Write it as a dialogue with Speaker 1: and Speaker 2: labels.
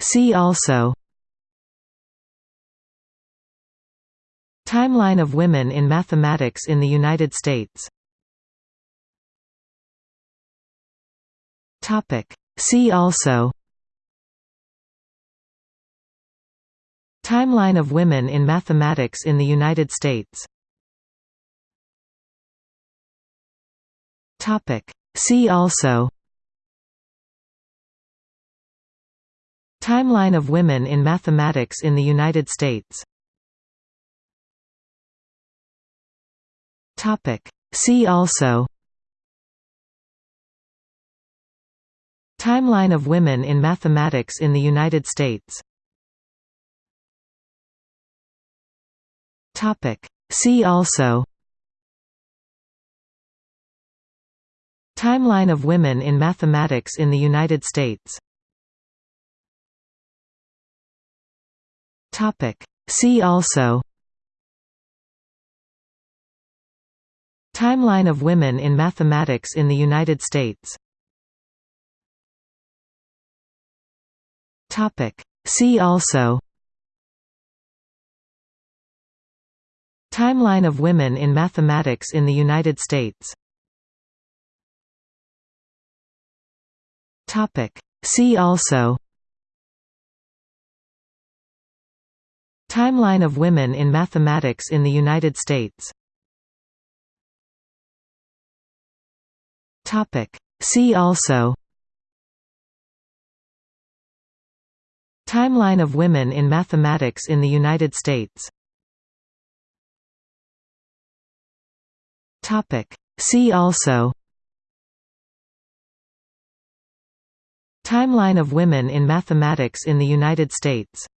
Speaker 1: See also Timeline of women in mathematics in the United States See also Timeline of women in mathematics in the United States See also Timeline of women in mathematics in the United States. See also. Timeline of women in mathematics in the United States. See also. Timeline of women in mathematics in the United States See also Timeline of women in mathematics in the United States See also Timeline of women in mathematics in the United States See also Timeline of women in mathematics in the United States. See also. Timeline of women in mathematics in the United States. See also. Timeline of women in mathematics in the United States